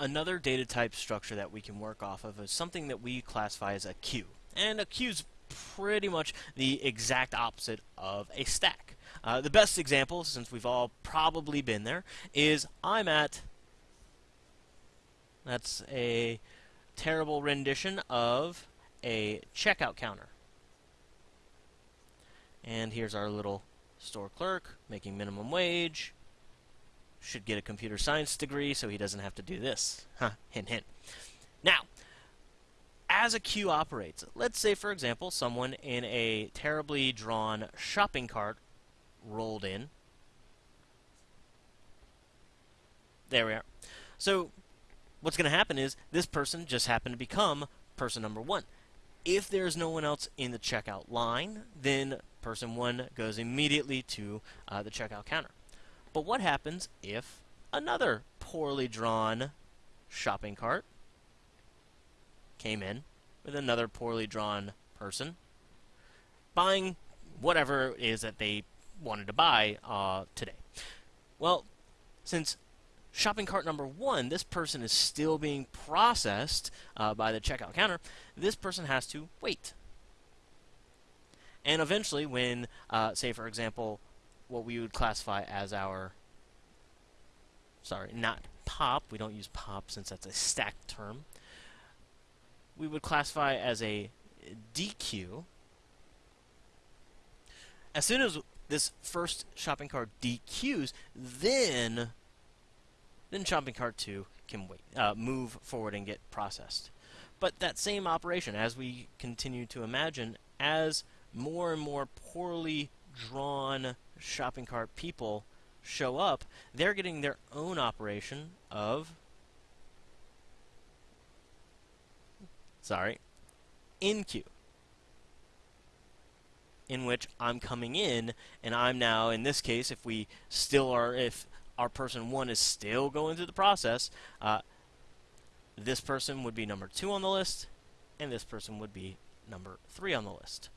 another data type structure that we can work off of is something that we classify as a queue. And a queue is pretty much the exact opposite of a stack. Uh, the best example, since we've all probably been there, is I'm at. That's a terrible rendition of a checkout counter. And here's our little store clerk making minimum wage. Should get a computer science degree so he doesn't have to do this. Huh, hint, hint. Now, as a queue operates, let's say, for example, someone in a terribly drawn shopping cart rolled in. There we are. So, what's going to happen is this person just happened to become person number one. If there's no one else in the checkout line, then person one goes immediately to uh, the checkout counter. But what happens if another poorly drawn shopping cart came in with another poorly drawn person buying whatever it is that they wanted to buy uh, today? Well, since shopping cart number one, this person is still being processed uh, by the checkout counter, this person has to wait. And eventually, when, uh, say, for example, what we would classify as our, sorry, not pop, we don't use pop since that's a stacked term, we would classify as a dequeue. As soon as this first shopping cart dequeues, then then shopping cart 2 can wait, uh, move forward and get processed. But that same operation, as we continue to imagine, as more and more poorly drawn shopping cart people show up, they're getting their own operation of sorry, enqueue. In which I'm coming in and I'm now, in this case, if we still are, if our person one is still going through the process, uh, this person would be number two on the list, and this person would be number three on the list.